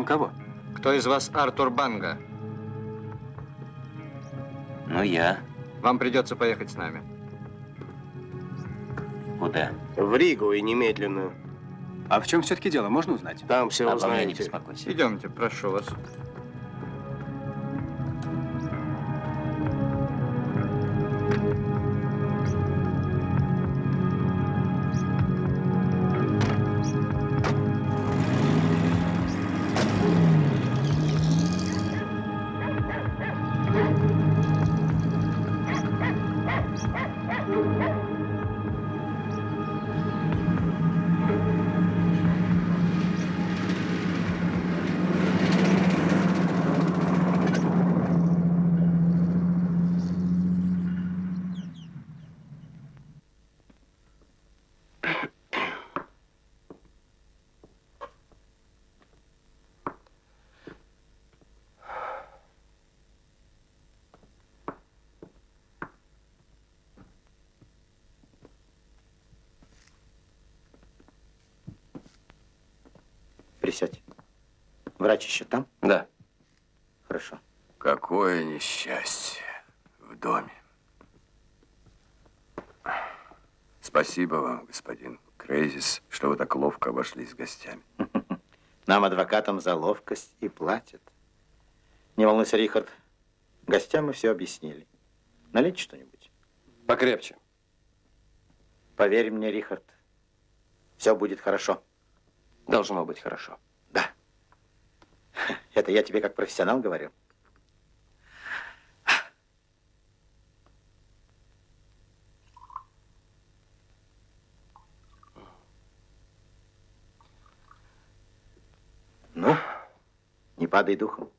Вам кого? Кто из вас Артур Банга? Ну, я. Вам придется поехать с нами. Куда? В Ригу и немедленно. А в чем все-таки дело, можно узнать? Там все Обо мне не узнаете. беспокойся. Идемте, прошу вас. Врач еще там? Да. Хорошо. Какое несчастье в доме. Спасибо вам, господин Крейзис, что вы так ловко обошлись с гостями. Нам, адвокатам, за ловкость и платят. Не волнуйся, Рихард. Гостям мы все объяснили. Налейте что-нибудь. Покрепче. Поверь мне, Рихард, все будет хорошо. Должно быть хорошо. Это я тебе как профессионал говорю. Ну, не падай духом.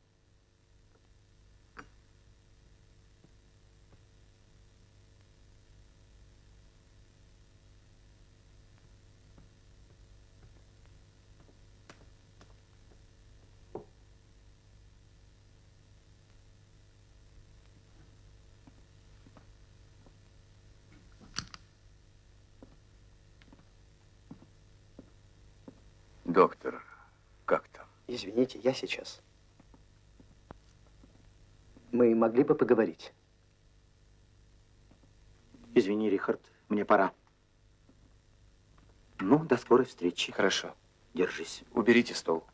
Доктор, как там? Извините, я сейчас. Мы могли бы поговорить. Извини, Рихард, мне пора. Ну, до скорой встречи. Хорошо. Держись. Уберите стол.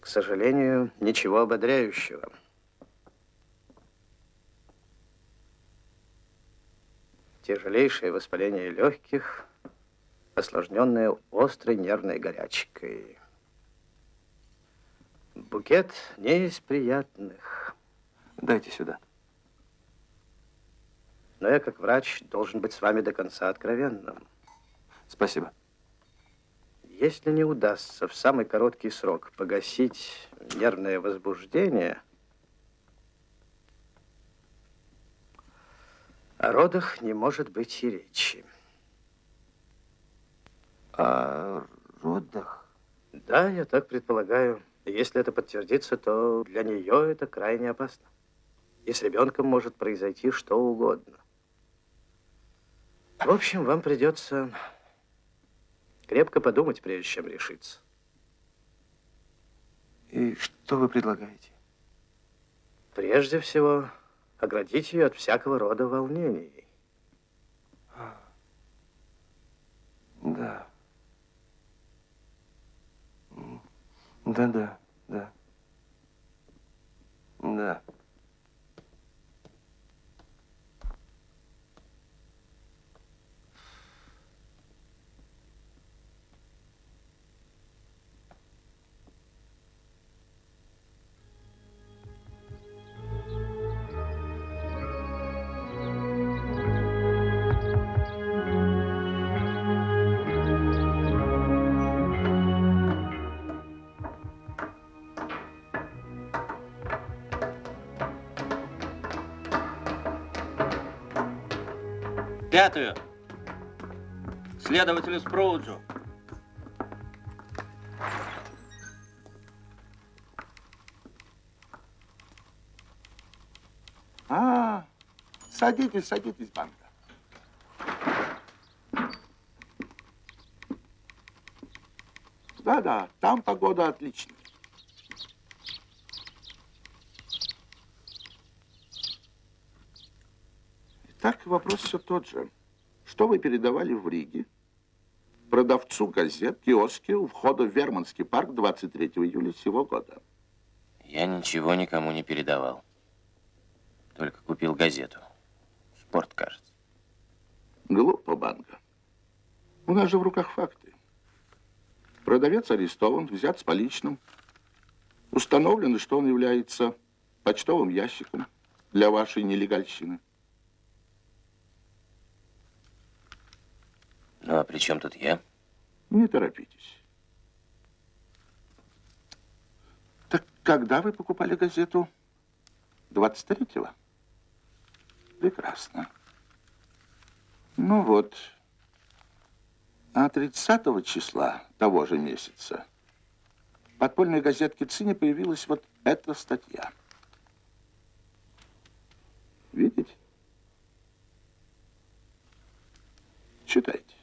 К сожалению, ничего ободряющего. Тяжелейшее воспаление легких, осложненное острой нервной горячкой. Букет не из приятных. Дайте сюда. Но я, как врач, должен быть с вами до конца откровенным. Спасибо. Если не удастся в самый короткий срок погасить нервное возбуждение, о родах не может быть и речи. О родах? Да, я так предполагаю. Если это подтвердится, то для нее это крайне опасно. И с ребенком может произойти что угодно. В общем, вам придется крепко подумать, прежде чем решиться. И что вы предлагаете? Прежде всего, оградить ее от всякого рода волнений. Да. Да-да, да. Да. Пятую. Следователю Спроуджу. А, садитесь, садитесь, банка. Да-да, там погода отличная. Итак, вопрос все тот же. Что вы передавали в Риге? Продавцу газет, киоске у входа в Верманский парк 23 июля сего года. Я ничего никому не передавал. Только купил газету. Спорт, кажется. Глупо, Банга. У нас же в руках факты. Продавец арестован, взят с поличным. Установлено, что он является почтовым ящиком для вашей нелегальщины. Ну, а при чем тут я? Не торопитесь. Так когда вы покупали газету? 23-го? Прекрасно. Ну вот, а 30 числа того же месяца в подпольной газетке ЦИНе появилась вот эта статья. Видите? Читайте.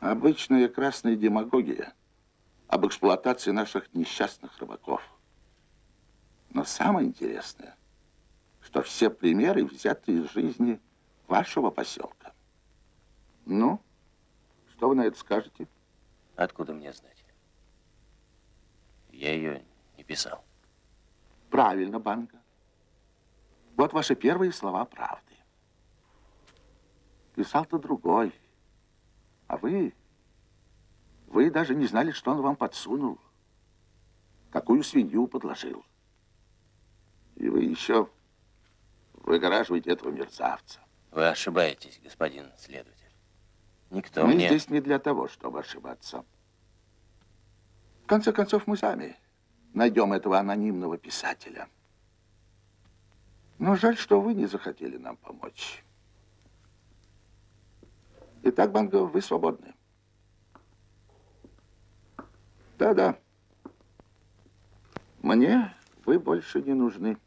Обычная красная демагогия об эксплуатации наших несчастных рыбаков. Но самое интересное, что все примеры взяты из жизни вашего поселка. Ну, что вы на это скажете? Откуда мне знать? Я ее не писал. Правильно, Банка. Вот ваши первые слова правды. Писал-то другой. А вы... Вы даже не знали, что он вам подсунул. Какую свинью подложил. И вы еще выгораживаете этого мерзавца. Вы ошибаетесь, господин следователь. Никто мы мне... здесь не для того, чтобы ошибаться. В конце концов, мы сами найдем этого анонимного писателя. Но жаль, что вы не захотели нам помочь. Итак, Банго, вы свободны. Да-да. Мне вы больше не нужны.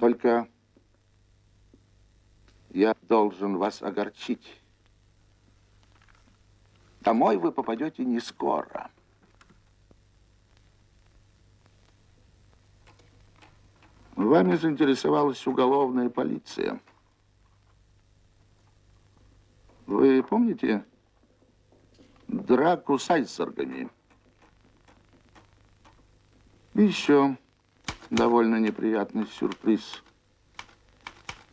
Только я должен вас огорчить. Домой вы попадете не скоро. Вами заинтересовалась уголовная полиция. Вы помните драку с айсбергами? Еще довольно неприятный сюрприз.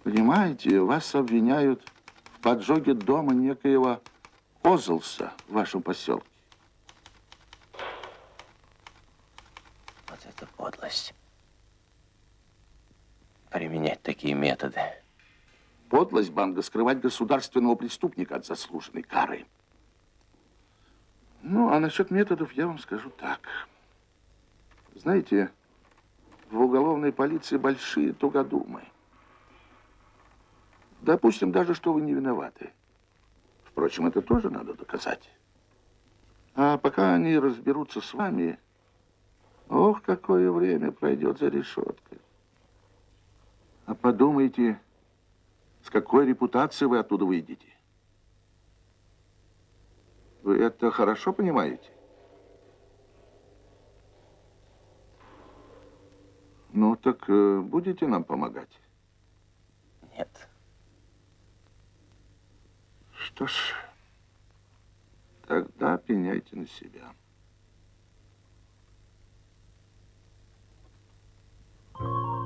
Понимаете, вас обвиняют в поджоге дома некоего Озлса в вашем поселке. Вот это подлость. Применять такие методы. Подлость банка скрывать государственного преступника от заслуженной кары. Ну, а насчет методов я вам скажу так. Знаете, в уголовной полиции большие тугодумы. Допустим даже, что вы не виноваты. Впрочем, это тоже надо доказать. А пока они разберутся с вами, ох, какое время пройдет за решеткой. А подумайте, с какой репутацией вы оттуда выйдете. Вы это хорошо понимаете? Ну, так э, будете нам помогать? Нет. Что ж, тогда пеняйте на себя. Ну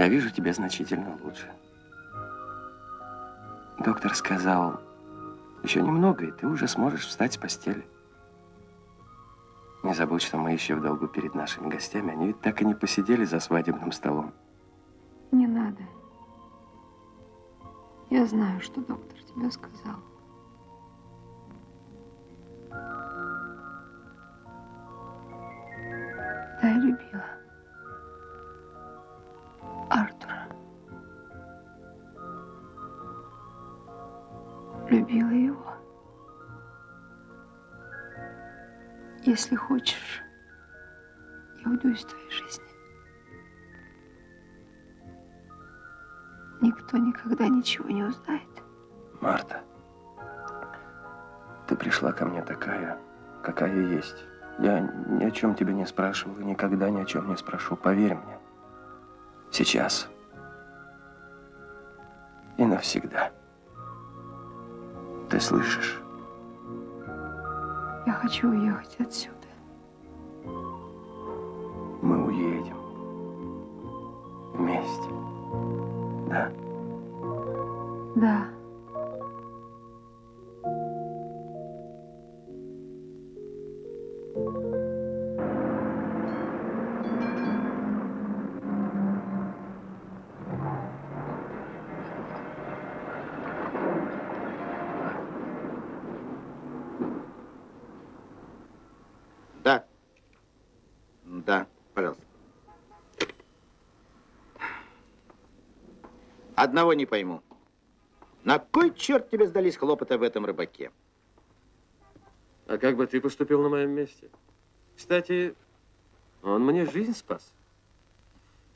Я вижу тебя значительно лучше. Доктор сказал, еще немного, и ты уже сможешь встать с постели. Не забудь, что мы еще в долгу перед нашими гостями. Они ведь так и не посидели за свадебным столом. Не надо. Я знаю, что доктор тебе сказал. Если хочешь, я уйду из твоей жизни. Никто никогда ничего не узнает. Марта, ты пришла ко мне такая, какая есть. Я ни о чем тебя не спрашивал и никогда ни о чем не спрошу. Поверь мне. Сейчас. И навсегда. Ты слышишь? Я хочу уехать отсюда. Одного не пойму. На кой черт тебе сдались хлопоты об этом рыбаке? А как бы ты поступил на моем месте? Кстати, он мне жизнь спас.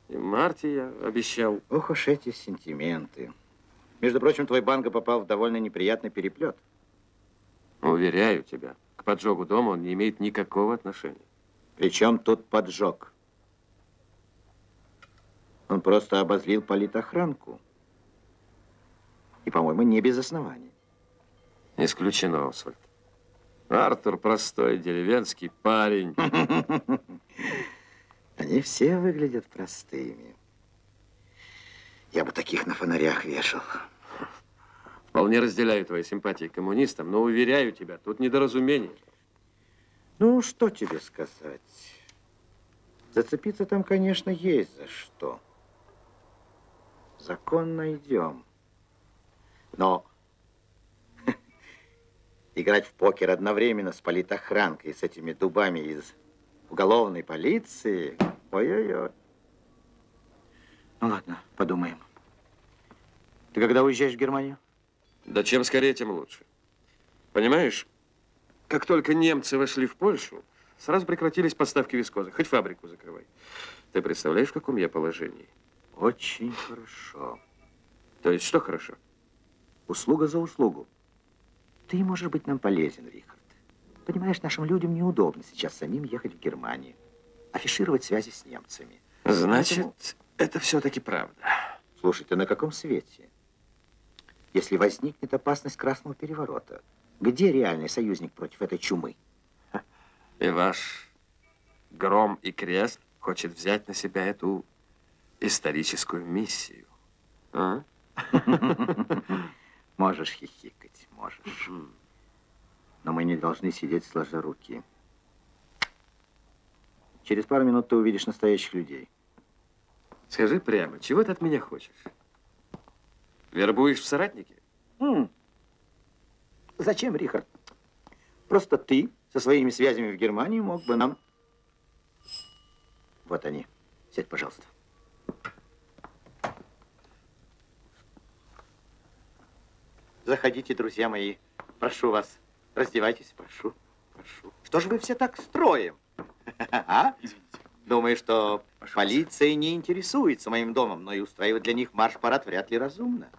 И Марте я обещал. Ох уж эти сентименты. Между прочим, твой банга попал в довольно неприятный переплет. Уверяю тебя, к поджогу дома он не имеет никакого отношения. Причем тут поджог? Он просто обозлил политохранку. И, по-моему, не без оснований. Исключено, Освальд. Артур простой деревенский парень. Они все выглядят простыми. Я бы таких на фонарях вешал. Вполне разделяю твои симпатии к коммунистам, но уверяю тебя, тут недоразумение. Ну, что тебе сказать? Зацепиться там, конечно, есть за что. Закон найдем. Но играть в покер одновременно с политохранкой, с этими дубами из уголовной полиции, ой-ой-ой. Ну ладно, подумаем. Ты когда уезжаешь в Германию? Да чем скорее, тем лучше. Понимаешь, как только немцы вошли в Польшу, сразу прекратились поставки вискозы. Хоть фабрику закрывай. Ты представляешь, в каком я положении? Очень хорошо. То есть что хорошо? Услуга за услугу. Ты можешь быть нам полезен, Рихард. Понимаешь, нашим людям неудобно сейчас самим ехать в Германию, афишировать связи с немцами. Значит, Поэтому- это все-таки правда. Слушай, ты на каком свете? Если возникнет опасность красного переворота, где реальный союзник против этой чумы? И ваш гром и крест хочет взять на себя эту историческую миссию. А? Можешь хихикать, можешь. Но мы не должны сидеть сложа руки. Через пару минут ты увидишь настоящих людей. Скажи прямо, чего ты от меня хочешь? Вербуешь в соратники? М. Зачем, Рихард? Просто ты со своими связями в Германии мог бы нам... Вот они. Сядь, пожалуйста. Заходите, друзья мои. Прошу вас. Раздевайтесь, прошу. Прошу. Что же вы все так строим? А? Думаю, что полиция не интересуется моим домом, но и устраивать для них марш-парад вряд ли разумно.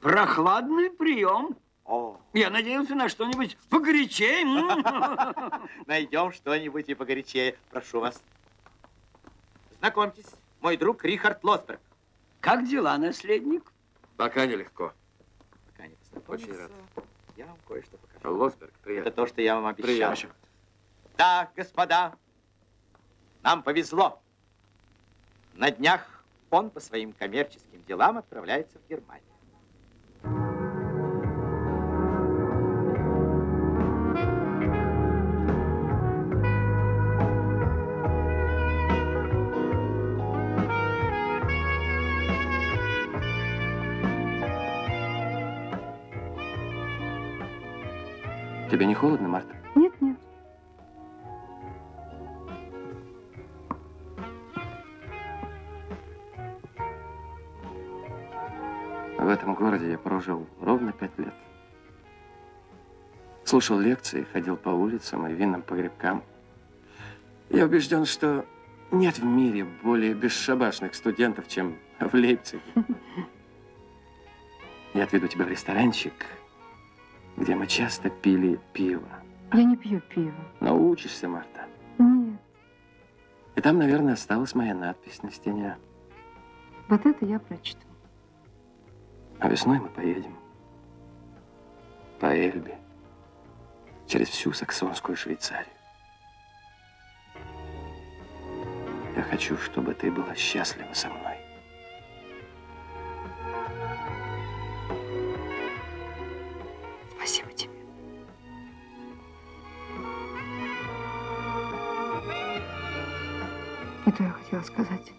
Прохладный прием. О, Я надеялся на что-нибудь погорячее. Найдем что-нибудь и погорячее. Прошу вас. Знакомьтесь, мой друг Рихард Лосберг. Как дела, наследник? Пока нелегко. Очень рад. Я вам кое-что покажу. Лосберг, Это приятно. то, что я вам обещал. Приятно. Да, господа, нам повезло. На днях он по своим коммерческим делам отправляется в Германию. Тебе не холодно, Марта? Нет, нет. В этом городе я прожил ровно пять лет. Слушал лекции, ходил по улицам и винным погребкам. Я убежден, что нет в мире более бесшабашных студентов, чем в Лейпциге. Я отведу тебя в ресторанчик, где мы часто пили пиво. Я не пью пиво. Научишься, Марта. Нет, И там, наверное, осталась моя надпись на стене. вот это я прочту. А весной мы поедем по Эльбе через всю саксонскую Швейцарию. Я хочу, чтобы ты была счастлива со мной. Спасибо тебе. Не то я хотела сказать.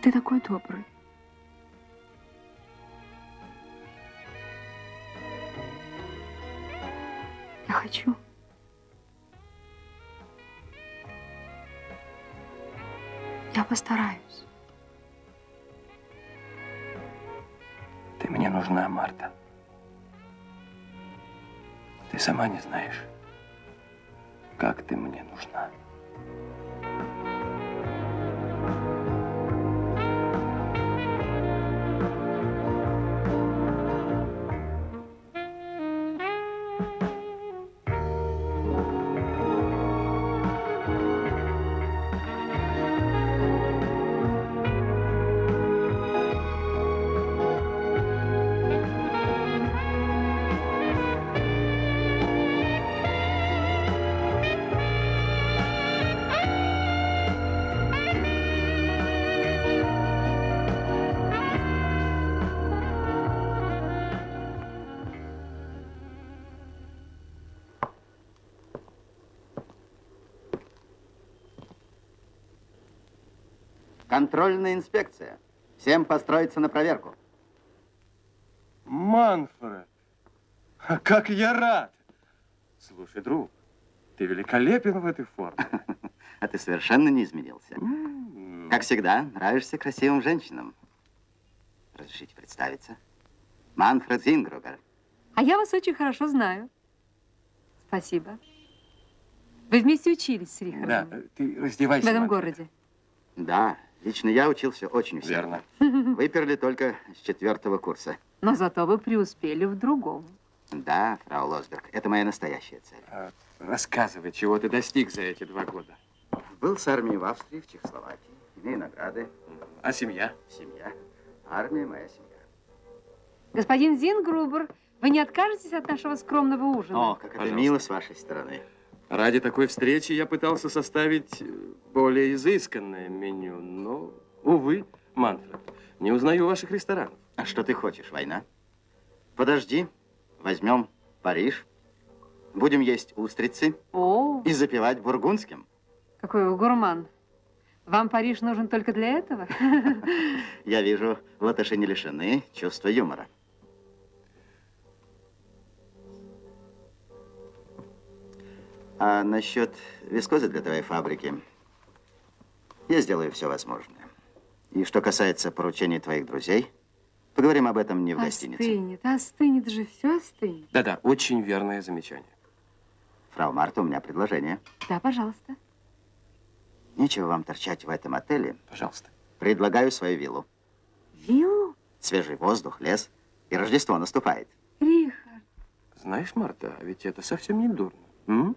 Ты такой добрый. Постараюсь. Ты мне нужна, Марта. Ты сама не знаешь, как ты мне нужна. Контрольная инспекция. Всем построиться на проверку. Манфред, а как я рад! Слушай, друг, ты великолепен в этой форме. А ты совершенно не изменился. Как всегда, нравишься красивым женщинам. Разрешите представиться? Манфред Зингругер. А я вас очень хорошо знаю. Спасибо. Вы вместе учились с Рихардом Да, ты раздевайся. в этом Манфред. городе. Да, лично я учился очень усердно. Верно. Выперли только с четвертого курса. Но зато вы преуспели в другом. Да, фрау Лосберг, это моя настоящая цель. А, Рассказывай, чего ты достиг за эти два года. Был с армией в Австрии, в Чехословакии. Имею награды. А семья? Семья. Армия моя семья. Господин Зингрубер, вы не откажетесь от нашего скромного ужина? О, как это Пожалуйста. мило с вашей стороны. Ради такой встречи я пытался составить э, более изысканное меню, но, увы, Манфред, не узнаю ваших ресторанов. А что ты хочешь, война? Подожди, возьмем Париж, будем есть устрицы О, и запивать бургундским. какой вы гурман. Вам Париж нужен только для этого? Я вижу, латыши не лишены чувства юмора. А насчет вискозы для твоей фабрики, я сделаю все возможное. И что касается поручений твоих друзей, поговорим об этом не в гостинице. Остынет, остынет же, все остынет. Да-да, очень верное замечание. Фрау Марта, у меня предложение. Да, пожалуйста. Нечего вам торчать в этом отеле. Пожалуйста. Предлагаю свою виллу. Виллу? Свежий воздух, лес. И Рождество наступает. Рихард. Знаешь, Марта, а ведь это совсем не дурно. М?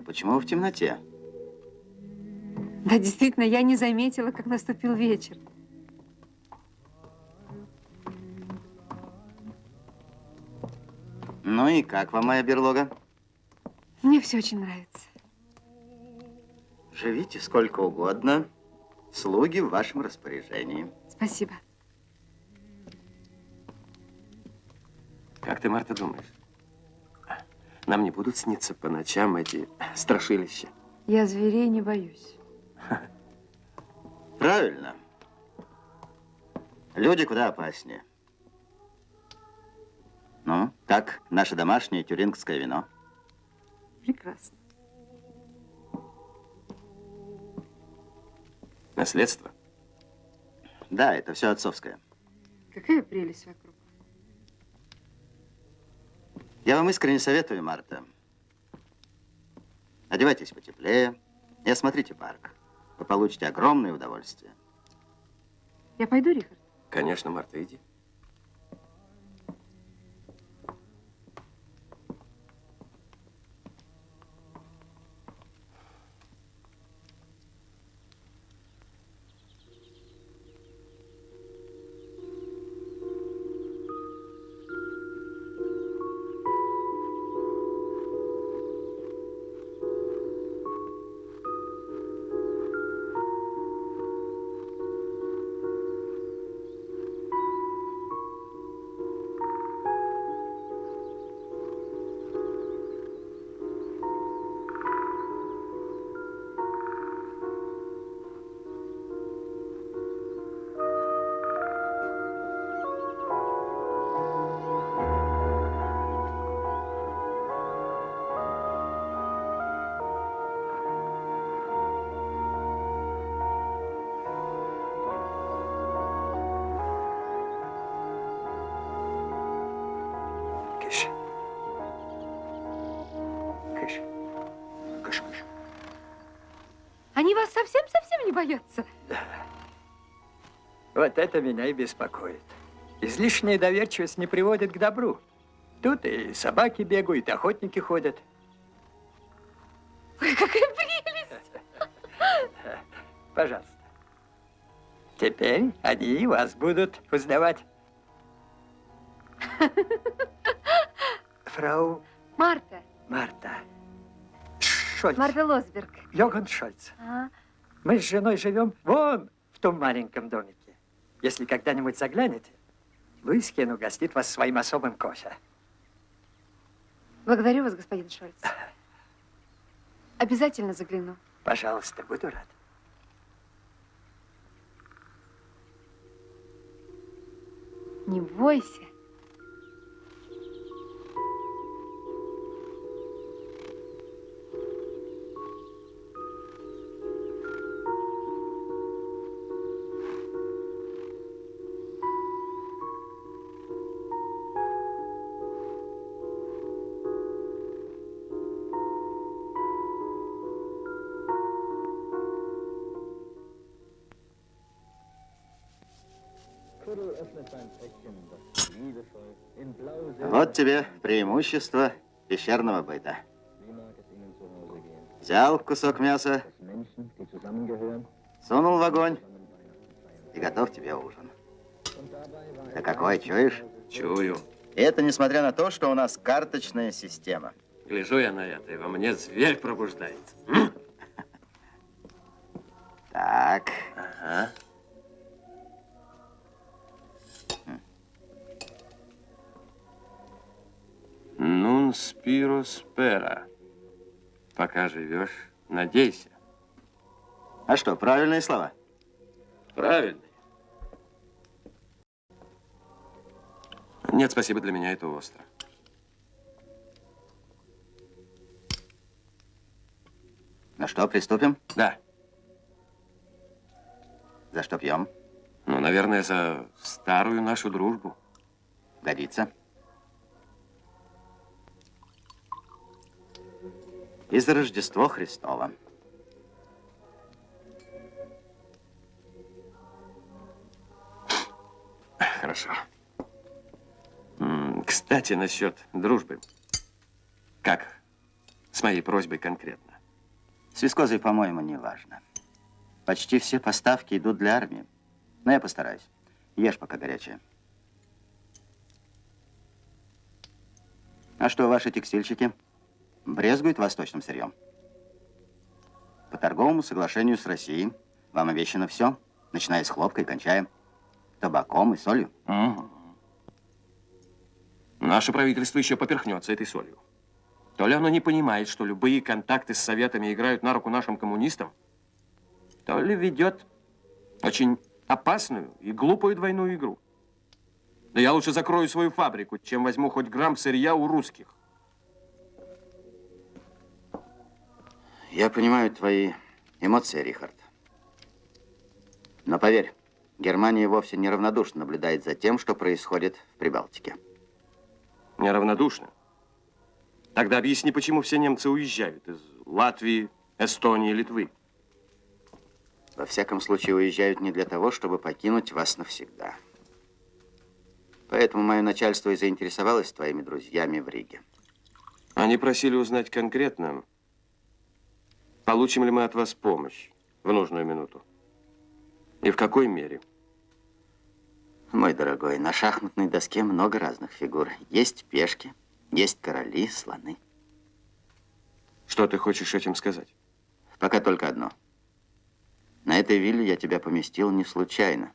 Марта, почему в темноте? Да, действительно, я не заметила, как наступил вечер. Ну и как вам моя берлога? Мне все очень нравится. Живите сколько угодно. Слуги в вашем распоряжении. Спасибо. Как ты, Марта, думаешь? Нам не будут сниться по ночам эти страшилища? Я зверей не боюсь. Правильно. Люди куда опаснее. Ну, как наше домашнее тюрингское вино? Прекрасно. Наследство? Да, это все отцовское. Какая прелесть вокруг. Я вам искренне советую, Марта. Одевайтесь потеплее и осмотрите парк. Вы получите огромное удовольствие. Я пойду, Рихард? Конечно, Марта, иди. Совсем-совсем не боятся? Вот это меня и беспокоит. Излишняя доверчивость не приводит к добру. Тут и собаки бегают, и охотники ходят. Ой, какая прелесть! Пожалуйста. Теперь они вас будут узнавать. Фрау Марта. Марта. Шольц. Марта Лосберг. Йоган Шольц. А, Мы с женой живем вон в том маленьком домике. Если когда-нибудь заглянете, Луискин угостит вас своим особым кофе. благодарю вас, господин Шольц. Обязательно загляну. Пожалуйста, буду рад. Не бойся. Вот тебе преимущество пещерного быта. Взял кусок мяса, сунул в огонь и готов тебе ужин. Да какой, чуешь? Чую. И это несмотря на то, что у нас карточная система. Гляжу я на это, и во мне зверь пробуждается. Так, спиро спера. Пока живешь, надейся. а что, правильные слова? Правильно. Нет, спасибо, для меня это остро. Ну что, приступим? Да. За что пьем? Ну, наверное, за старую нашу дружбу. Годится. И за Рождество Христово. Хорошо. Кстати, насчет дружбы. Как С моей просьбой конкретно. С вискозой, по-моему, не важно. Почти все поставки идут для армии. Но я постараюсь. Ешь пока горячее. А что, ваши текстильщики брезгуют восточным сырьем? По торговому соглашению с Россией вам обещано все, начиная с хлопка и кончая табаком и солью. Угу. Наше правительство еще поперхнется этой солью. То ли оно не понимает, что любые контакты с Советами играют на руку нашим коммунистам, то ли ведет очень опасную и глупую двойную игру. Да я лучше закрою свою фабрику, чем возьму хоть грамм сырья у русских. Я понимаю твои эмоции, Рихард. Но поверь, Германия вовсе неравнодушно наблюдает за тем, что происходит в Прибалтике. Неравнодушно? Тогда объясни, почему все немцы уезжают из Латвии, Эстонии, Литвы. Во всяком случае, уезжают не для того, чтобы покинуть вас навсегда. Поэтому мое начальство и заинтересовалось твоими друзьями в Риге. Они просили узнать конкретно, получим ли мы от вас помощь в нужную минуту. И в какой мере. Мой дорогой, на шахматной доске много разных фигур. Есть пешки, есть короли, слоны. Что ты хочешь этим сказать? Пока только одно. На этой вилле я тебя поместил не случайно.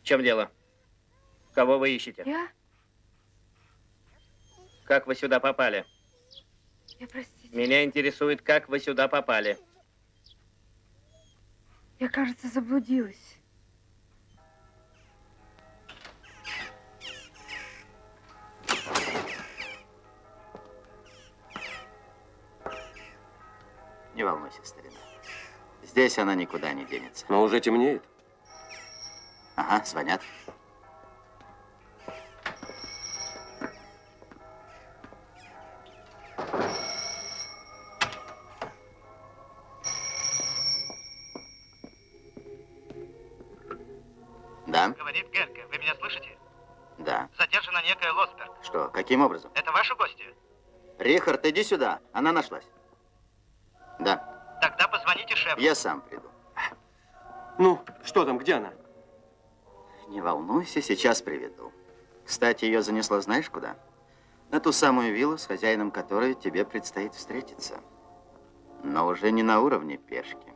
В чем дело? Кого вы ищете? Я? Как вы сюда попали? Я, простите. Меня интересует, как вы сюда попали. Я, кажется, заблудилась. Здесь она никуда не денется. Но уже темнеет. Ага, звонят. Да, Говорит Герке, вы меня слышите? да. Задержана некая Лосберг. Что, каким образом? Это ваши гости? Рихард, иди сюда. Она нашлась. Я сам приду. Ну, что там, где она? Не волнуйся, сейчас приведу. Кстати, ее занесло знаешь куда? На ту самую виллу, с хозяином которой тебе предстоит встретиться. Но уже не на уровне пешки.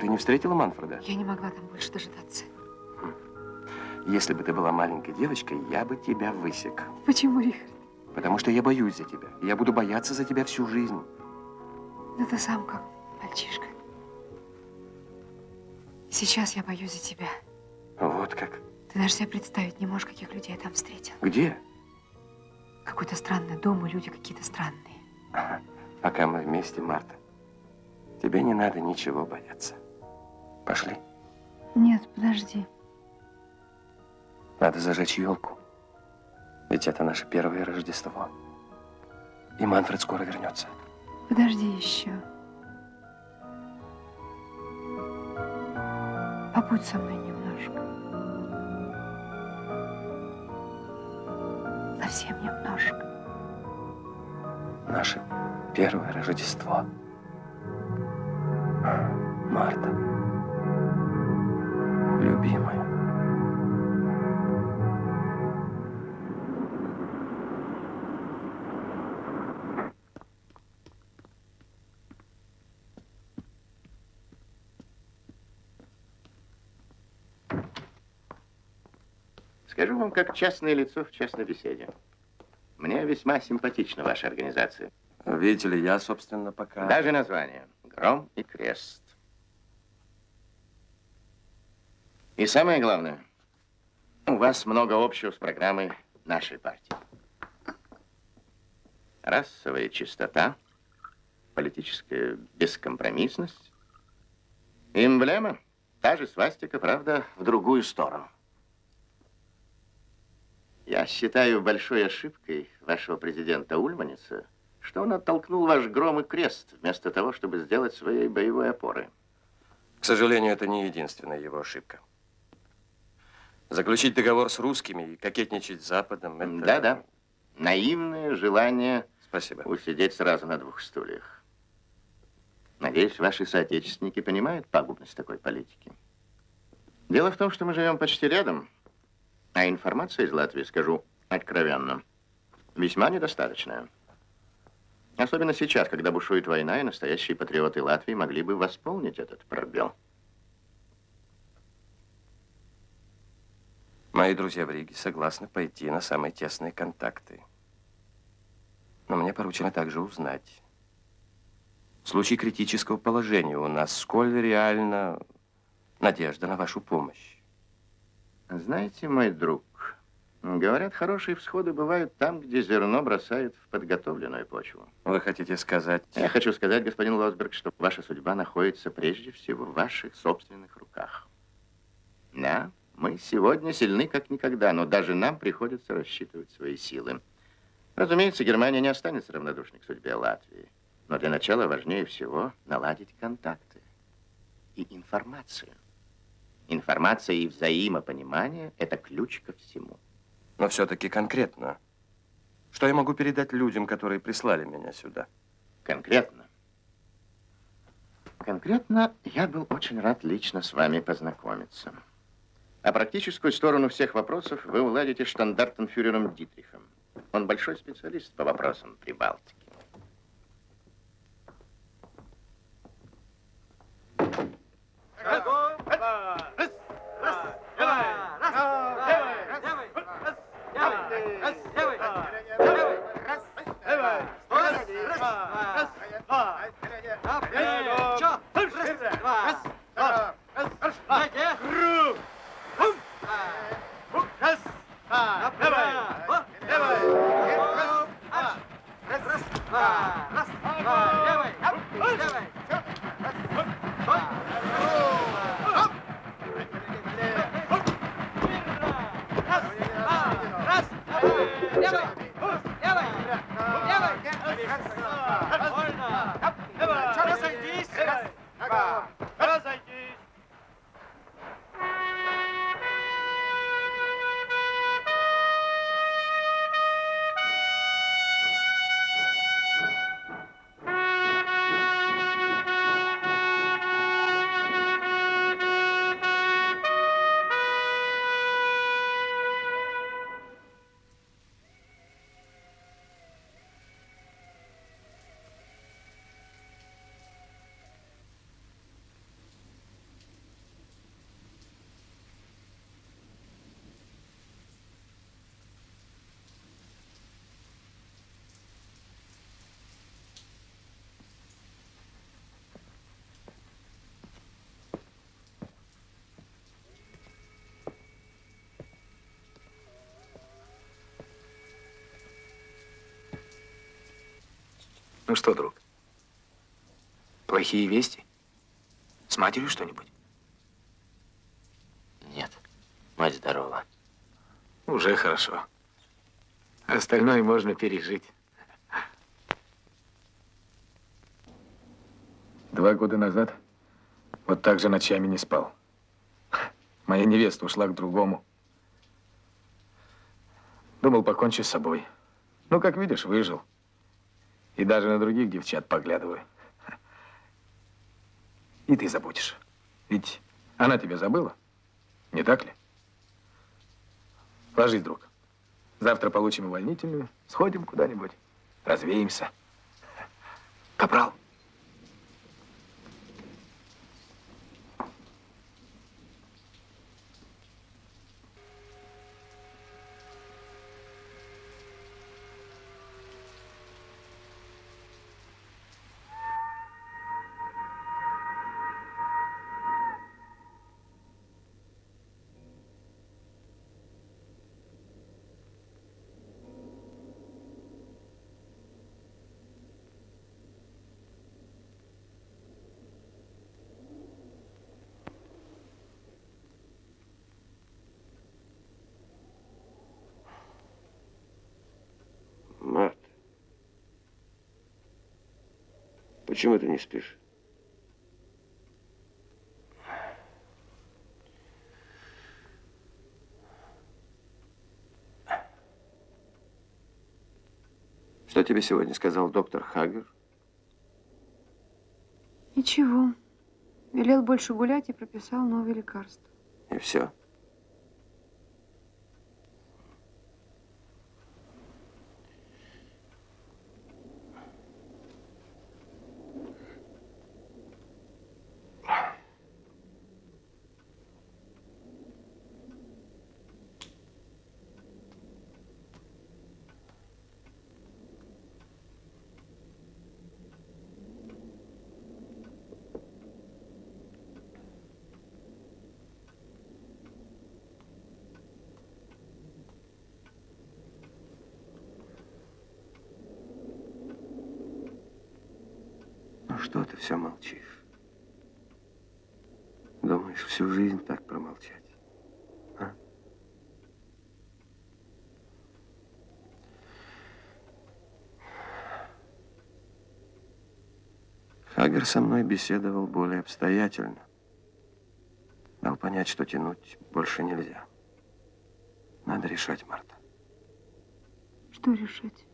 Ты не встретила Манфреда? Я не могла там больше дожидаться. Если бы ты была маленькой девочкой, я бы тебя высек. Почему, Рихард? Потому что я боюсь за тебя. Я буду бояться за тебя всю жизнь. Да ты сам как мальчишка. Сейчас я боюсь за тебя. Вот как. Ты даже себе представить не можешь, каких людей я там встретил. Где? Какой-то странный дом, и люди какие-то странные. Пока мы вместе, Марта. Тебе не надо ничего бояться. Пошли. Нет, подожди. Надо зажечь елку. Ведь это наше первое Рождество. И Манфред скоро вернется. Подожди еще. Побудь со мной немножко. Совсем немножко. Наше первое Рождество. Марта. Любимая. Скажу вам, как частное лицо в частной беседе. Мне весьма симпатична ваша организация. Видите ли, я, собственно, пока... Даже название. Гром и крест. И самое главное, у вас много общего с программой нашей партии. Расовая чистота, политическая бескомпромиссность, эмблема, та же свастика, правда, в другую сторону. Я считаю большой ошибкой вашего президента Ульманица, что он оттолкнул ваш гром и крест, вместо того, чтобы сделать своей боевой опорой. К сожалению, это не единственная его ошибка. Заключить договор с русскими и кокетничать с Западом, это... Да-да. Наивное желание Спасибо. усидеть сразу на двух стульях. Надеюсь, ваши соотечественники понимают пагубность такой политики. Дело в том, что мы живем почти рядом, а информация из Латвии, скажу откровенно, весьма недостаточная. Особенно сейчас, когда бушует война, и настоящие патриоты Латвии могли бы восполнить этот пробел. Мои друзья в Риге согласны пойти на самые тесные контакты. Но мне поручено также узнать, в случае критического положения у нас, сколь реально надежда на вашу помощь. Знаете, мой друг, говорят, хорошие всходы бывают там, где зерно бросают в подготовленную почву. Вы хотите сказать... Я хочу сказать, господин Лосберг, что ваша судьба находится прежде всего в ваших собственных руках. Да, мы сегодня сильны как никогда, но даже нам приходится рассчитывать свои силы. Разумеется, Германия не останется равнодушной к судьбе Латвии. Но для начала важнее всего наладить контакты и информацию. Информация и взаимопонимание – это ключ ко всему. Но все-таки конкретно. Что я могу передать людям, которые прислали меня сюда? Конкретно? Конкретно я был очень рад лично с вами познакомиться. А практическую сторону всех вопросов вы уладите штандартенфюрером Дитрихом. Он большой специалист по вопросам Прибалтики. Bravo! Ну что, друг? Плохие вести? С матерью что-нибудь? Нет, мать здорова. Уже хорошо. Остальное можно пережить. Два года назад вот так же ночами не спал. Моя невеста ушла к другому. Думал, покончу с собой. Ну, как видишь, выжил. И даже на других девчат поглядываю. И ты забудешь. Ведь она тебя забыла, не так ли? Ложись, друг. Завтра получим увольнительную, сходим куда-нибудь, развеемся. Капрал. Почему ты не спишь? Что тебе сегодня сказал доктор Хагер? Ничего. Велел больше гулять и прописал новые лекарства. И все. Ну что ты все молчишь? Думаешь, всю жизнь так промолчать? А? Хагер со мной беседовал более обстоятельно. Дал понять, что тянуть больше нельзя. Надо решать, Марта. Что решать?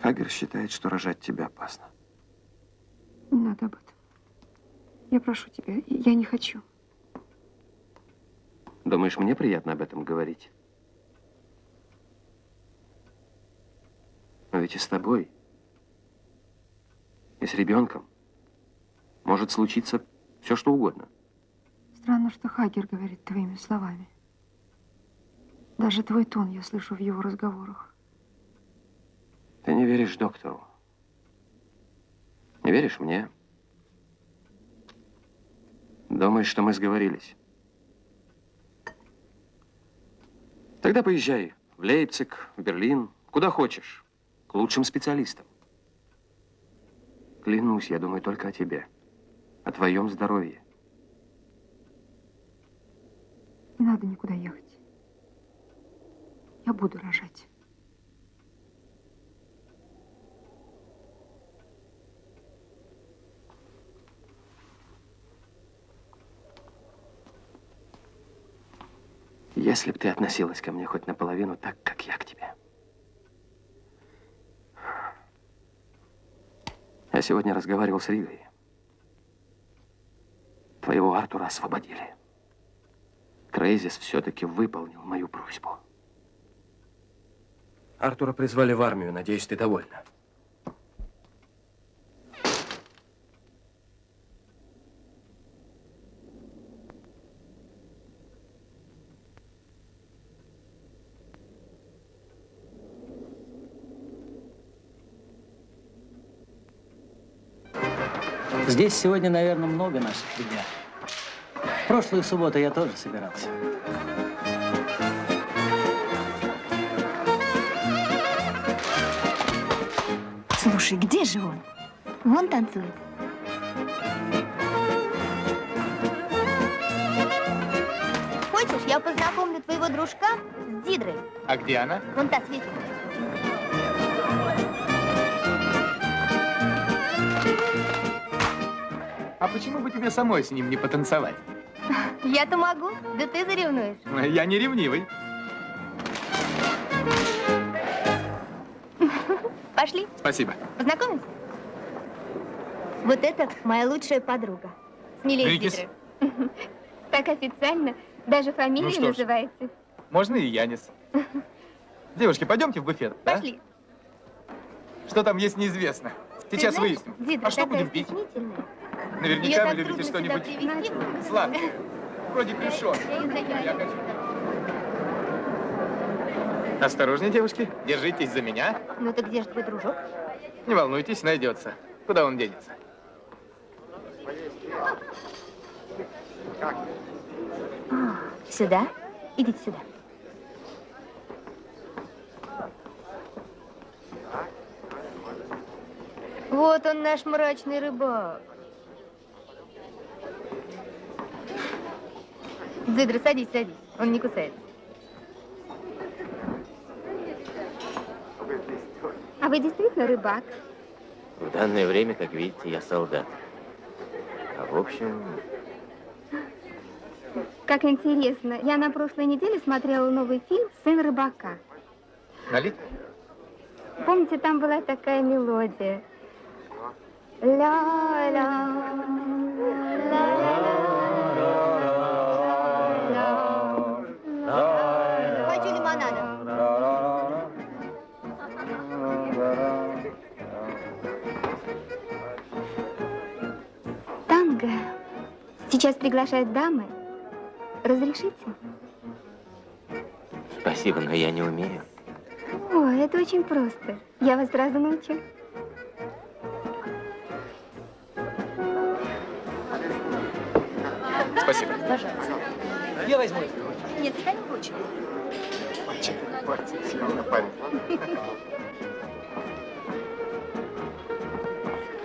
Хагер считает, что рожать тебя опасно. Не надо об этом. Я прошу тебя, я не хочу. Думаешь, мне приятно об этом говорить? Но ведь и с тобой, и с ребенком может случиться все, что угодно. Странно, что Хагер говорит твоими словами. Даже твой тон я слышу в его разговорах. Ты не веришь доктору. Не веришь мне? Думаешь, что мы сговорились? Тогда поезжай в Лейпциг, в Берлин, куда хочешь, к лучшим специалистам. Клянусь, я думаю только о тебе, о твоем здоровье. Не надо никуда ехать. Я буду рожать. Если бы ты относилась ко мне хоть наполовину так, как я к тебе. Я сегодня разговаривал с Ригой. Твоего Артура освободили. Крейзис все-таки выполнил мою просьбу. Артура призвали в армию. Надеюсь, ты довольна. Здесь сегодня, наверное, много наших ребят. Прошлую субботу я тоже собирался. Слушай, где же он? Вон танцует. Хочешь, я познакомлю твоего дружка с Дидрой? А где она? Вон та светит. А почему бы тебе самой с ним не потанцевать? Я-то могу, да ты заревнуешь. Я не ревнивый. Пошли, Спасибо. познакомимся. Вот это моя лучшая подруга. Смелее Рикис. Так официально, даже Ну фамилию что ж. называете. Можно и Янис. Девушки, пойдемте в буфет, да? Пошли. Что там есть, неизвестно. Сейчас выясним. Дидра А что будем пить? Наверняка вы любите что-нибудь сладкое. Вроде. Я хочу. Осторожнее, девушки. Держитесь за меня. Ну так где же твой дружок? Не волнуйтесь, найдется. Куда он денется? Сюда? Идите сюда. Вот он, наш мрачный рыбак. Дзидра, садись, садись. Он не кусается. А вы действительно рыбак? В данное время, как видите, я солдат. А в общем, Как интересно. Я на прошлой неделе смотрела новый фильм «Сын рыбака». Налить? Помните, там была такая мелодия? Ля-ля, ля-ля. Сейчас приглашают дамы. Разрешите? спасибо, но я не умею. О, это очень просто. Я вас сразу научу. Спасибо. Пожалуйста. Я возьму. Нет, стань лучше.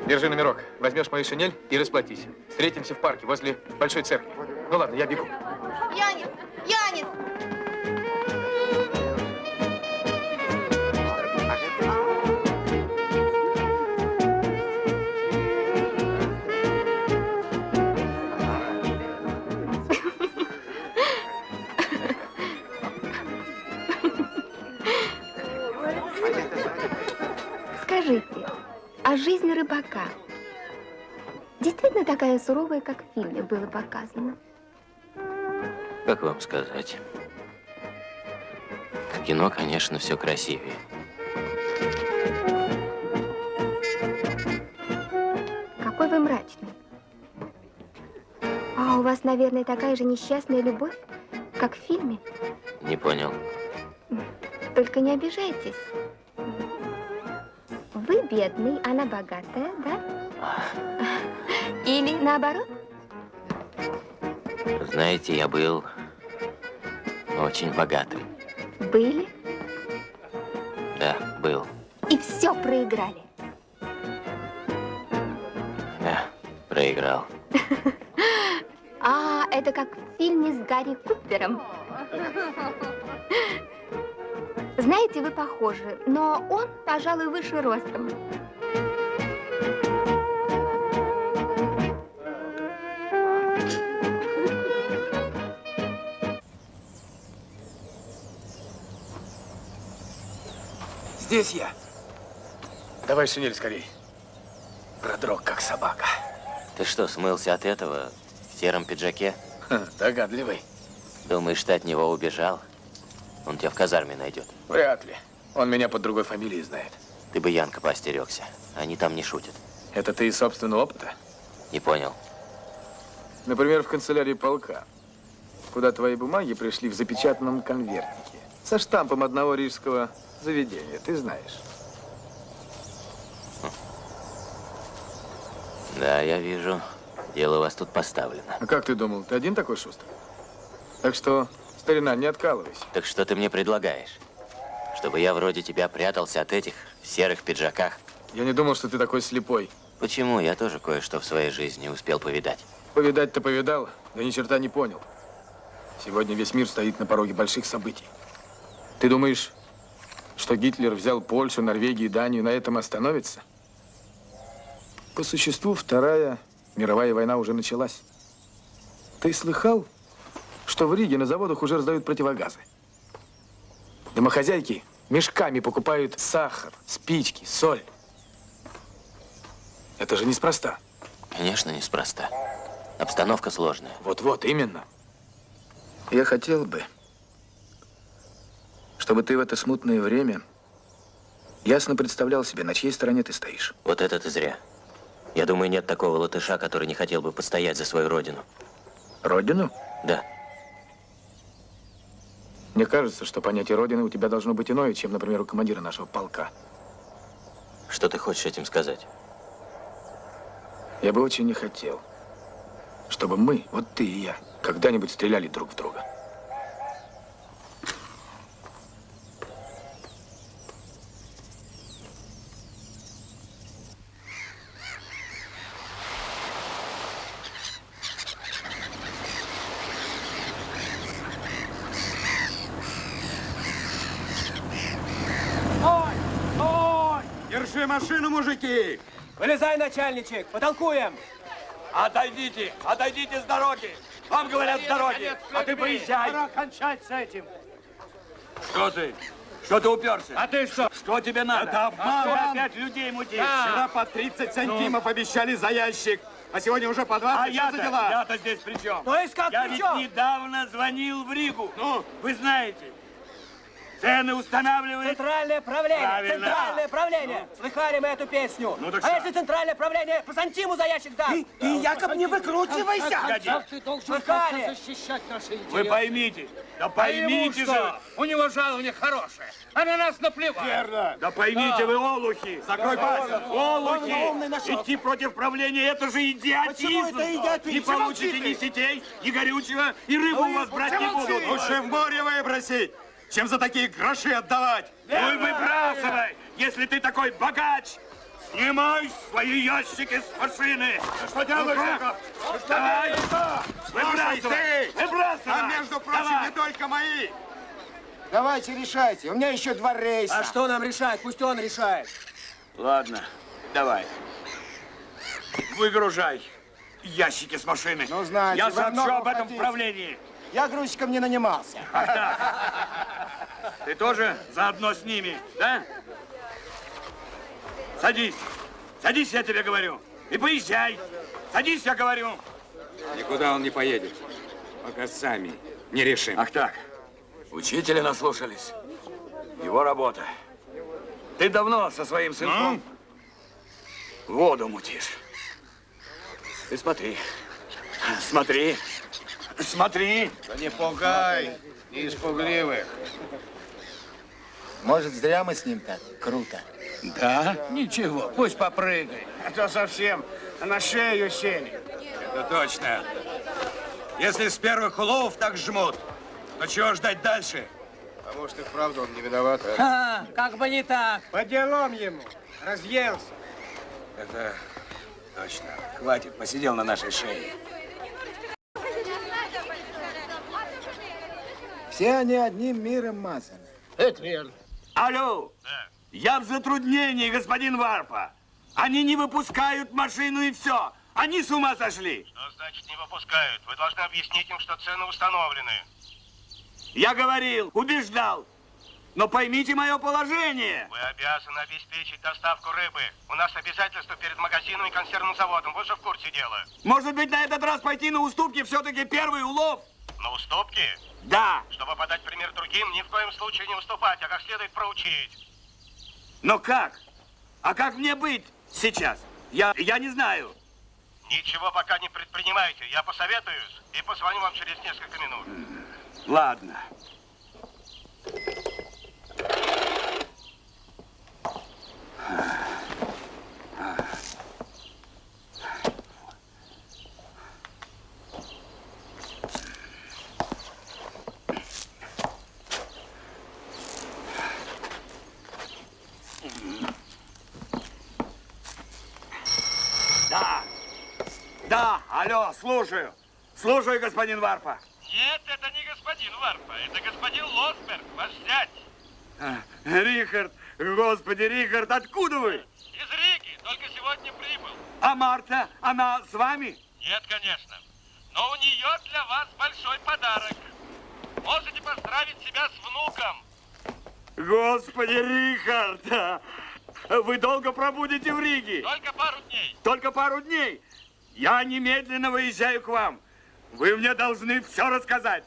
Держи номерок. Возьмешь мою шинель и расплатись. Встретимся в парке возле большой церкви. Ну ладно, я бегу. Янис! Янис! А жизнь рыбака действительно такая суровая, как в фильме было показано? Как вам сказать? В кино, конечно, все красивее. Какой вы мрачный. А у вас, наверное, такая же несчастная любовь, как в фильме. Не понял. Только не обижайтесь. Бедный, она богатая, да? Или наоборот? Знаете, я был очень богатым. Были Да, был. и все проиграли. Да, проиграл. А, это как в фильме с Гарри Купером. Знаете, вы похожи, но он, пожалуй, выше ростом. Здесь я. Давай шинель скорей. Продрог, как собака. Ты что, смылся от этого в сером пиджаке? Ха, догадливый. Думаешь, ты от него убежал? Он тебя в казарме найдет. Вряд ли. Он меня под другой фамилией знает. Ты бы Янка поостерегся. Они там не шутят. Это ты из собственного опыта? Не понял. Например, в канцелярии полка, куда твои бумаги пришли в запечатанном конвертике со штампом одного рижского заведения, ты знаешь. Да, я вижу. Дело у вас тут поставлено. А как ты думал, ты один такой шустрый? Так что, старина, не откалывайся. Так что ты мне предлагаешь? Чтобы я вроде тебя прятался от этих в серых пиджаках? Я не думал, что ты такой слепой. Почему? Я тоже кое-что в своей жизни успел повидать. Повидать-то повидал, да ни черта не понял. Сегодня весь мир стоит на пороге больших событий. Ты думаешь, что Гитлер взял Польшу, Норвегию, Данию, на этом остановится? По существу, Вторая мировая война уже началась. Ты слыхал, что в Риге на заводах уже раздают противогазы? Домохозяйки мешками покупают сахар, спички, соль. Это же неспроста. Конечно, неспроста. Обстановка сложная. Вот-вот, именно. Я хотел бы, чтобы ты в это смутное время ясно представлял себе, на чьей стороне ты стоишь. Вот это ты зря. Я думаю, нет такого латыша, который не хотел бы постоять за свою родину. Родину? Да. Мне кажется, что понятие Родины у тебя должно быть иное, чем, например, у командира нашего полка. Что ты хочешь этим сказать? Я бы очень не хотел, чтобы мы, вот ты и я, когда-нибудь стреляли друг в друга. Стой! Стой! Держи машину, мужики! Вылезай, начальничек, потолкуем. Отойдите, отойдите с дороги. Вам говорят с дороги, а ты поезжай. Пора кончать с этим. Что ты? Что ты уперся? А ты что? Что тебе надо? Это А обман. опять людей мутишь? Да. Вчера по 30 сантимов обещали за ящик, а сегодня уже по 20. А я-то- за дела? я-то здесь при чем? То есть как Я при ведь чем? недавно звонил в Ригу. Ну, вы знаете. Цены устанавливает... Центральное правление, Правильно. центральное правление. Слыхали мы эту песню? Ну так а что? если центральное правление по сантиму за ящик даст? Ты- ты, Яков, не выкручивайся. Погоди. Ты должен Слыхали? защищать наши Вы поймите, да поймите же. У него жалование хорошее, а на нас наплевать. Верно. Да поймите вы, олухи. Закрой Да. пасть. Олухи. Идти против правления, это же идиотизм. Почему это идиотизм? Не получите ни сетей, ни горючего, и рыбу у вас брать не будут. Лучше в море выбросить, чем за такие гроши отдавать. Ну и выбрасывай, если ты такой богач. Снимай свои ящики с машины. Что делаешь, Давай, выбрасывай, выбрасывай. А между прочим, Давай. не только мои. Давайте решайте, у меня еще два рейса. А что нам решать? Пусть он решает. Ладно, давай. Выгружай ящики с машины. Ну, знаете, Я сообщу об этом в хотите. правлении. Я грузчиком не нанимался. Ах так. Ты тоже заодно с ними, да? Садись. Садись, я тебе говорю. И поезжай. Садись, я говорю. Никуда он не поедет, пока сами не решим. Ах так. Учителя наслушались. Его работа. Ты давно со своим сынком воду мутишь. Ты смотри. Смотри. Смотри. Да не пугай, не испугливых. Может, зря мы с ним так круто. Да? Ничего, пусть попрыгай. А то совсем на шею сели. Это точно. Если с первых улов так жмут, то чего ждать дальше? А может и вправду он не виноват, а? А, как бы не так. По делам ему. Разъелся. Это точно. Хватит, посидел на нашей шее. Все они одним миром мазаны. Это верно. Алло! Я в затруднении, господин Варпа. Они не выпускают машину и все. Они с ума сошли. Что значит не выпускают? Вы должны объяснить им, что цены установлены. Я говорил, убеждал. но поймите мое положение. Вы обязаны обеспечить доставку рыбы. У нас обязательства перед магазином и консервным заводом. Вы же в курсе дела. Может быть, на этот раз пойти на уступки, все-таки первый улов? На уступки? Да. Чтобы подать пример другим, ни в коем случае не уступать, а как следует проучить. Но как? А как мне быть сейчас? Я, я не знаю. Ничего пока не предпринимайте. Я посоветуюсь и позвоню вам через несколько минут. Ладно. Да. Да, алло, слушаю. Слушаю, господин Варпа. Нет, это не господин Варпа. Это господин Лосберг, ваш зять. А, Рихард, господи, Рихард, откуда вы? Из Риги, только сегодня прибыл. А Марта, она с вами? Нет, конечно. Но у нее для вас большой подарок. Можете поздравить себя с внуком. Господи, Рихард, вы долго пробудете в Риге? Только пару дней. Только пару дней? Я немедленно выезжаю к вам. Вы мне должны все рассказать.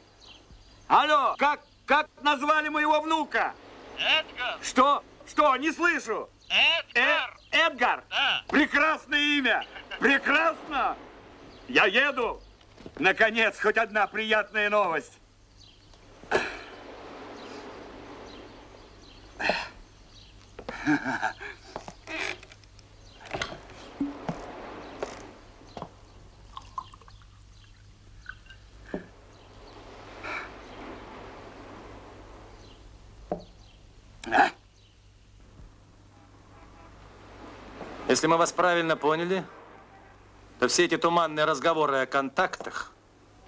Алло, как, как назвали моего внука? Эдгар. Что? Что? Не слышу. Эдгар. Э, Эдгар? Да. Прекрасное имя. Прекрасно. Я еду. Наконец, хоть одна приятная новость. Если мы вас правильно поняли, то все эти туманные разговоры о контактах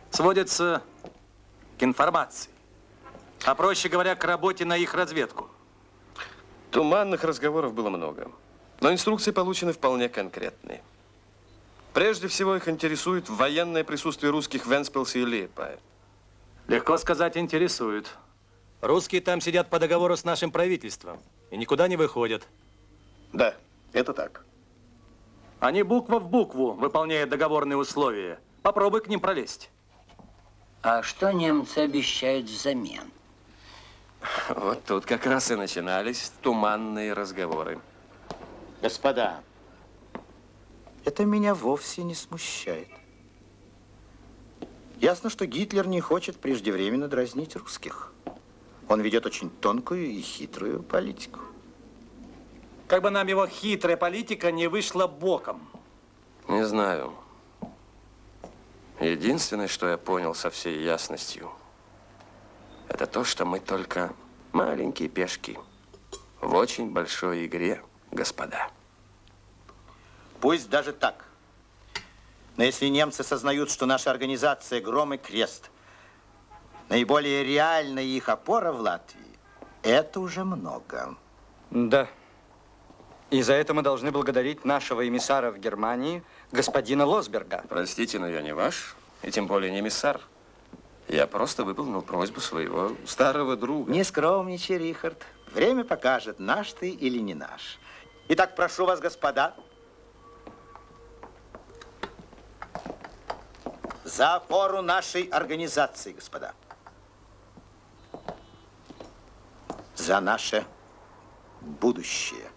сводятся к информации. А проще говоря, к работе на их разведку. Туманных разговоров было много. Но инструкции получены вполне конкретные. Прежде всего их интересует военное присутствие русских в Венспилсе и Лиепае. Легко сказать, интересует. Русские там сидят по договору с нашим правительством и никуда не выходят. Да, это так. Они буква в букву выполняют договорные условия. Попробуй к ним пролезть. А что немцы обещают взамен? Вот тут как раз и начинались туманные разговоры. Господа, это меня вовсе не смущает. Ясно, что Гитлер не хочет преждевременно дразнить русских. Он ведет очень тонкую и хитрую политику. Как бы нам его хитрая политика не вышла боком. Не знаю. Единственное, что я понял со всей ясностью, это то, что мы только маленькие пешки в очень большой игре, господа. Пусть даже так. Но если немцы сознают, что наша организация «Гром и Крест» наиболее реальная их опора в Латвии, это уже много. Да. И за это мы должны благодарить нашего эмиссара в Германии, господина Лосберга. Простите, но я не ваш, и тем более не эмиссар. Я просто выполнил просьбу своего старого друга. Не скромничай, Рихард. Время покажет, наш ты или не наш. Итак, прошу вас, господа, за опору нашей организации, господа. За наше будущее.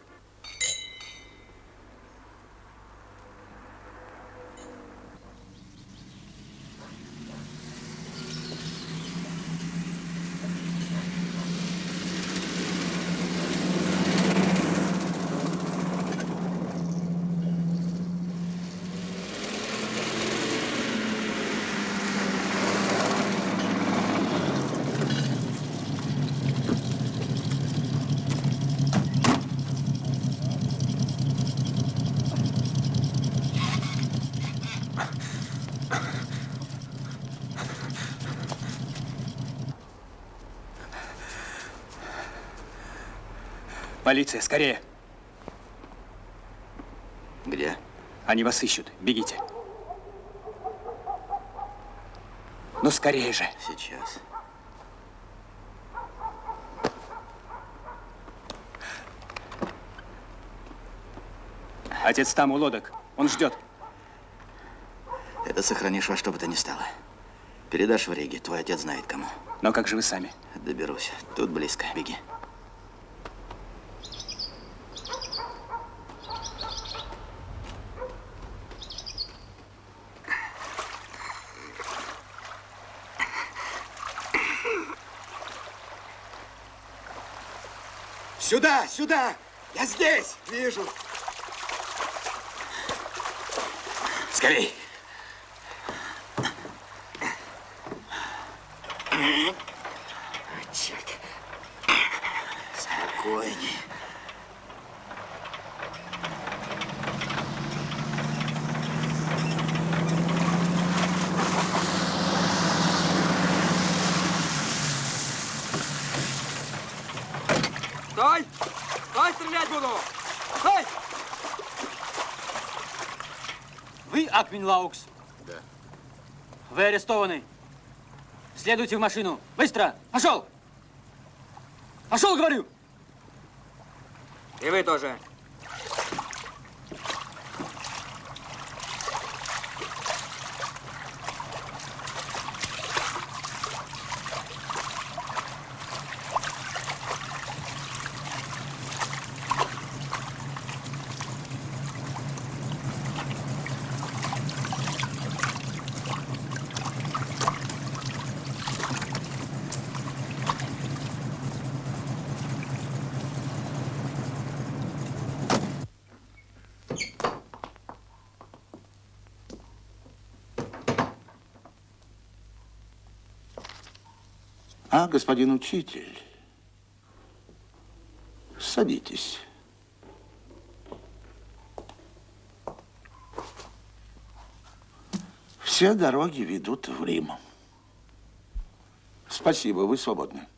Полиция, скорее! Где? Они вас ищут. Бегите. Ну, скорее же. Сейчас. Отец там у лодок. Он ждет. Это сохранишь во что бы то ни стало. Передашь в Риге, твой отец знает кому. Но как же вы сами? Доберусь. Тут близко. Беги. Сюда, сюда! Я здесь! Вижу. Скорей! Черт. Лаукс? Да. Вы арестованы. Следуйте в машину. Быстро! Пошел! Пошел, говорю! И вы тоже. А, господин учитель, садитесь. Все дороги ведут в Рим. Спасибо, вы свободны.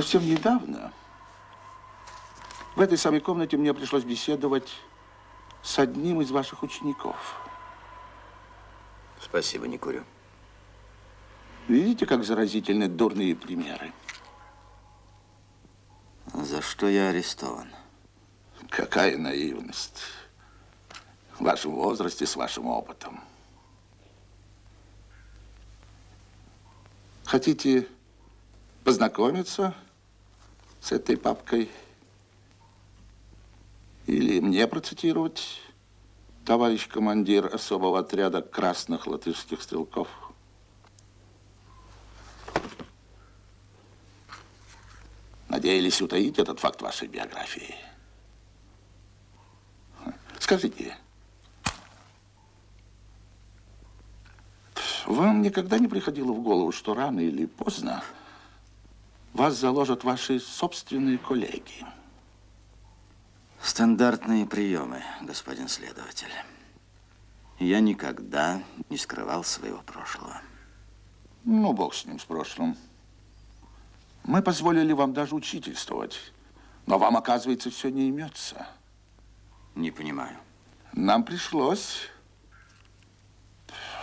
Совсем недавно в этой самой комнате мне пришлось беседовать с одним из ваших учеников. Спасибо, не курю. Видите, как заразительны дурные примеры? За что я арестован? Какая наивность. В вашем возрасте, с вашим опытом. Хотите познакомиться с этой папкой? Или мне процитировать, товарищ командир особого отряда красных латышских стрелков? Надеялись утаить этот факт вашей биографии? Скажите, вам никогда не приходило в голову, что рано или поздно вас заложат ваши собственные коллеги? Стандартные приемы, господин следователь. Я никогда не скрывал своего прошлого. Ну, бог с ним, с прошлым. Мы позволили вам даже учительствовать, но вам, оказывается, все не имется. Не понимаю. Нам пришлось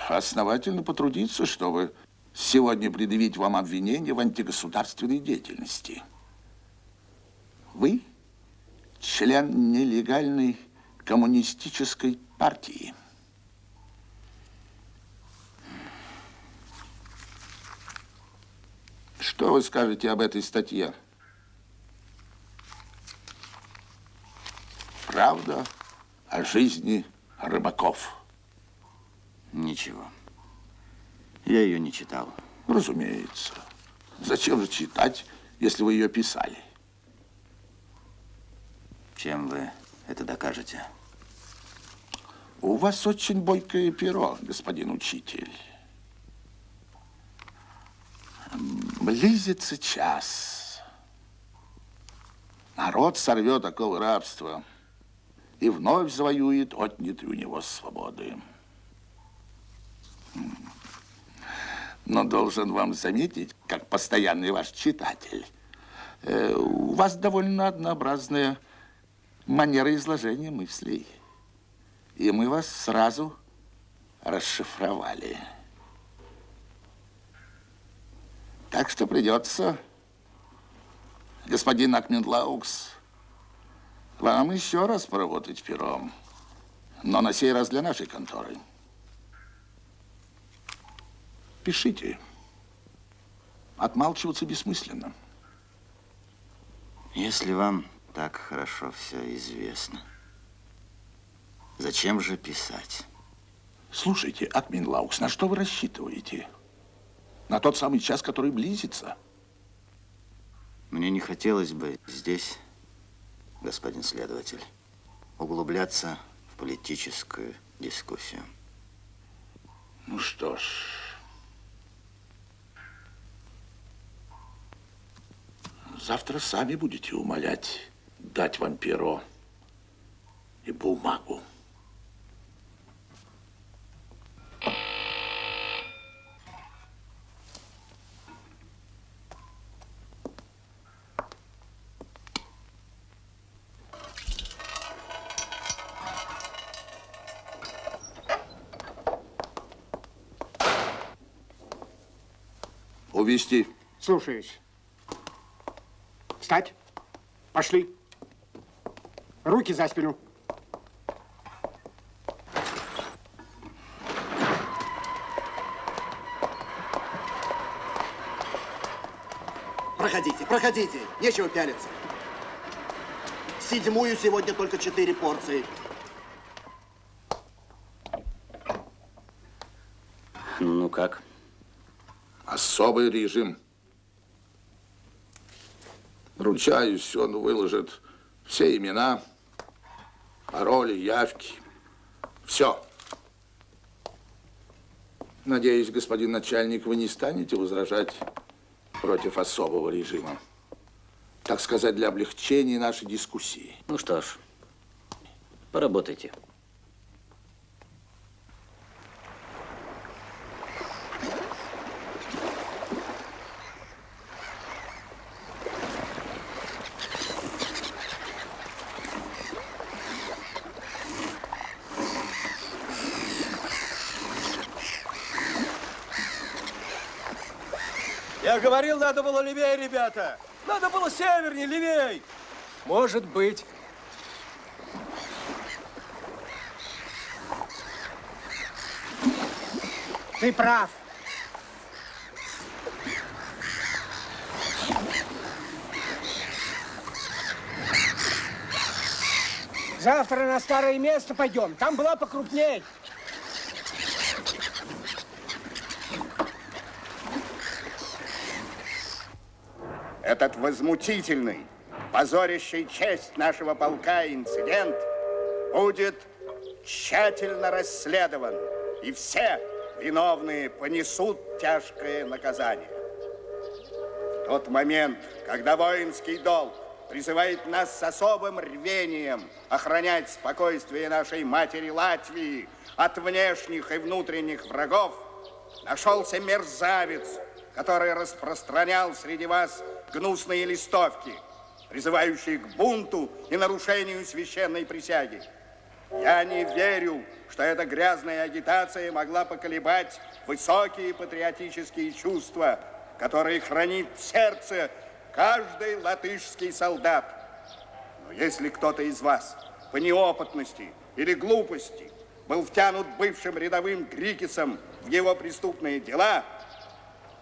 основательно потрудиться, чтобы сегодня предъявить вам обвинение в антигосударственной деятельности. Вы член нелегальной коммунистической партии. Что вы скажете об этой статье? Правда о жизни рыбаков. Ничего. Я ее не читал. Разумеется. Зачем же читать, если вы ее писали? Чем вы это докажете? У вас очень бойкое перо, господин учитель. Близится час. Народ сорвет оковы рабства и вновь завоюет отнятые у него свободы. Но должен вам заметить, как постоянный ваш читатель, э, вас довольно однообразная манера изложения мыслей. И мы вас сразу расшифровали. Так что придется, господин Акменлаукс, вам еще раз поработать пером. Но на сей раз для нашей конторы. Пишите. Отмалчиваться бессмысленно. Если вам так хорошо все известно, зачем же писать? Слушайте, Акминлаукс, на что вы рассчитываете? На тот самый час, который близится? Мне не хотелось бы здесь, господин следователь, углубляться в политическую дискуссию. Ну что ж... Завтра сами будете умолять дать вам перо и бумагу. Увести. Слушаюсь. Встать. Пошли. Руки за спину. Проходите, проходите. Нечего пялиться. Седьмую сегодня только четыре порции. Ну как? Особый режим. Ручаюсь, он выложит все имена, пароли, явки. Все. Надеюсь, господин начальник, вы не станете возражать против особого режима. Так сказать, для облегчения нашей дискуссии. Ну что ж, поработайте. Говорил, надо было левее, ребята. Надо было севернее, левей. Может быть. Ты прав. Завтра на старое место пойдем. Там была покрупней. Этот возмутительный, позорящий честь нашего полка инцидент будет тщательно расследован, и все виновные понесут тяжкое наказание. В тот момент, когда воинский долг призывает нас с особым рвением охранять спокойствие нашей матери Латвии от внешних и внутренних врагов, нашелся мерзавец, который распространял среди вас гнусные листовки, призывающие к бунту и нарушению священной присяги. Я не верю, что эта грязная агитация могла поколебать высокие патриотические чувства, которые хранит в сердце каждый латышский солдат. Но если кто-то из вас по неопытности или глупости был втянут бывшим рядовым Грикисом в его преступные дела,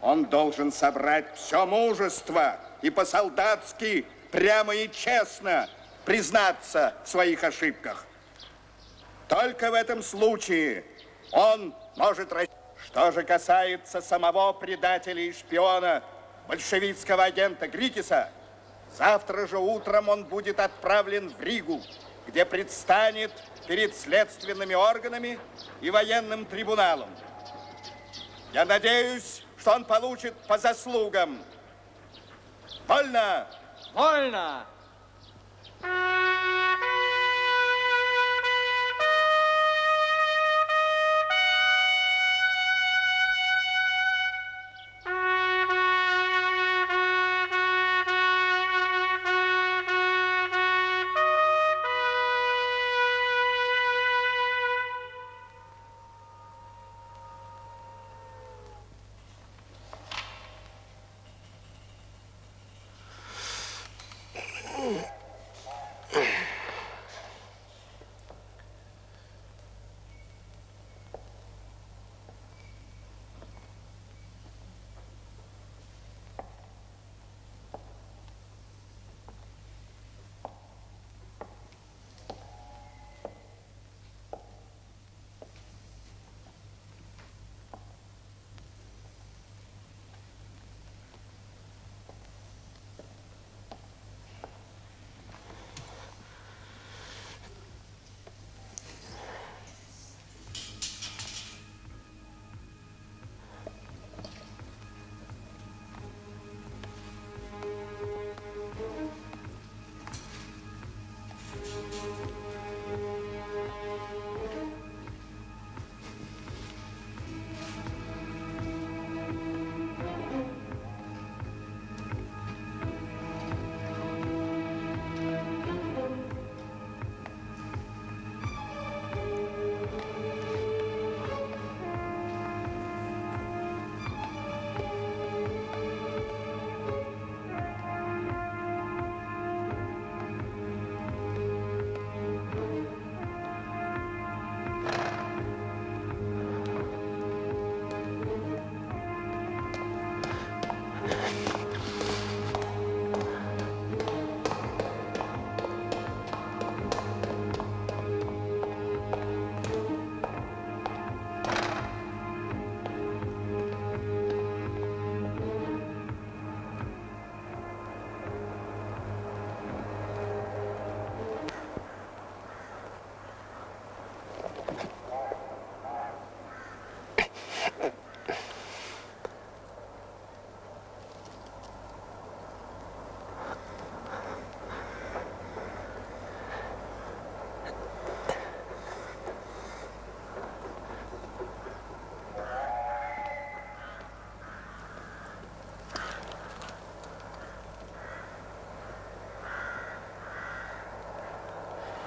он должен собрать все мужество и по-солдатски прямо и честно признаться в своих ошибках. Только в этом случае он может... Что же касается самого предателя и шпиона, большевистского агента Грикиса, завтра же утром он будет отправлен в Ригу, где предстанет перед следственными органами и военным трибуналом. Я надеюсь, что он получит по заслугам. Вольно! Вольно!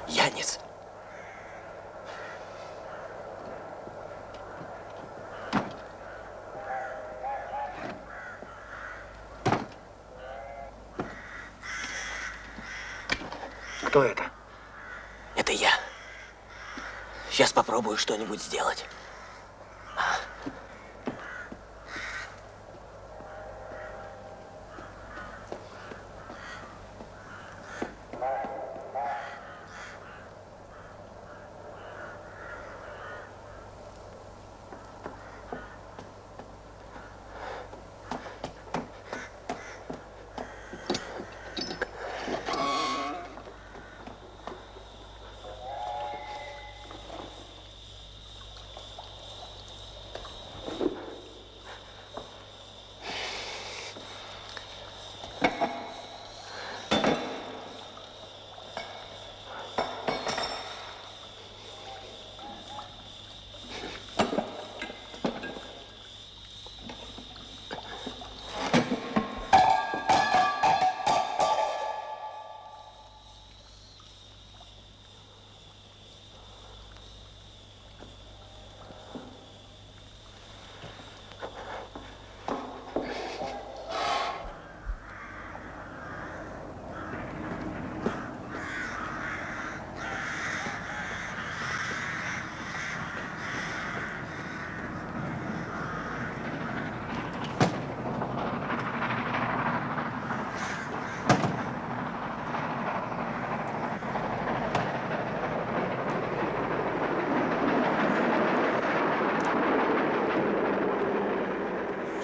Янис. Кто это? Это я. Сейчас попробую что-нибудь сделать.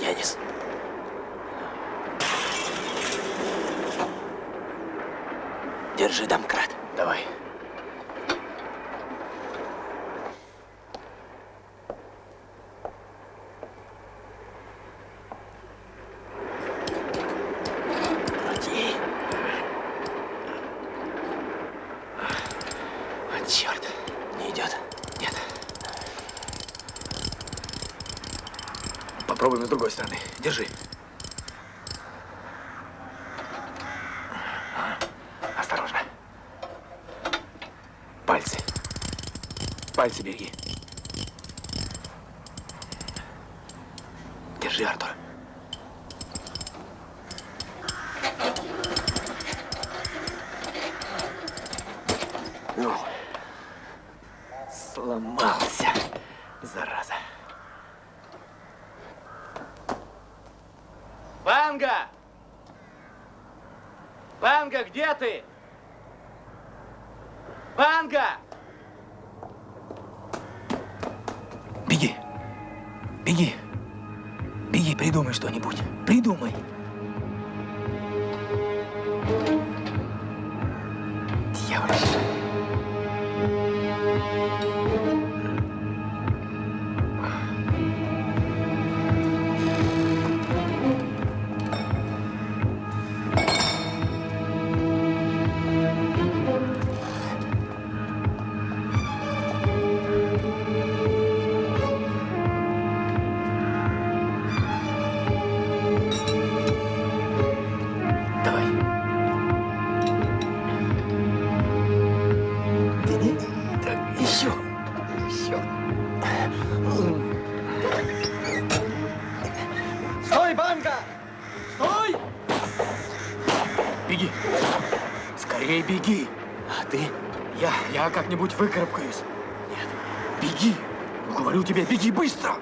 Янис. Держи домкрат. Давай. Крути. Вот черт. Не идет. Нет. Попробуем с другой стороны. Держи. Осторожно. Пальцы. Пальцы береги. Держи, Артур. Как-нибудь выкарабкаюсь. Нет. Беги. Говорю тебе, беги быстро.